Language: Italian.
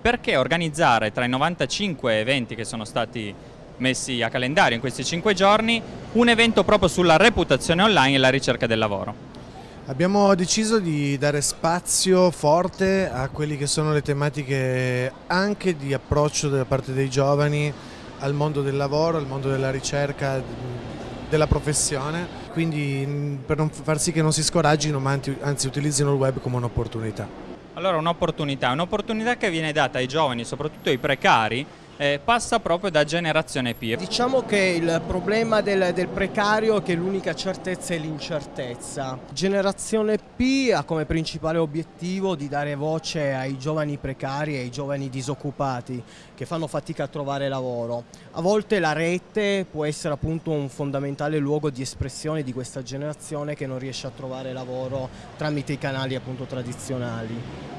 perché organizzare tra i 95 eventi che sono stati messi a calendario in questi 5 giorni un evento proprio sulla reputazione online e la ricerca del lavoro? Abbiamo deciso di dare spazio forte a quelle che sono le tematiche anche di approccio da parte dei giovani al mondo del lavoro, al mondo della ricerca, della professione, quindi per non far sì che non si scoraggino ma anzi utilizzino il web come un'opportunità. Allora un'opportunità, un'opportunità che viene data ai giovani, soprattutto ai precari, eh, passa proprio da generazione P. Diciamo che il problema del, del precario è che l'unica certezza è l'incertezza. Generazione P ha come principale obiettivo di dare voce ai giovani precari e ai giovani disoccupati che fanno fatica a trovare lavoro. A volte la rete può essere appunto un fondamentale luogo di espressione di questa generazione che non riesce a trovare lavoro tramite i canali appunto tradizionali.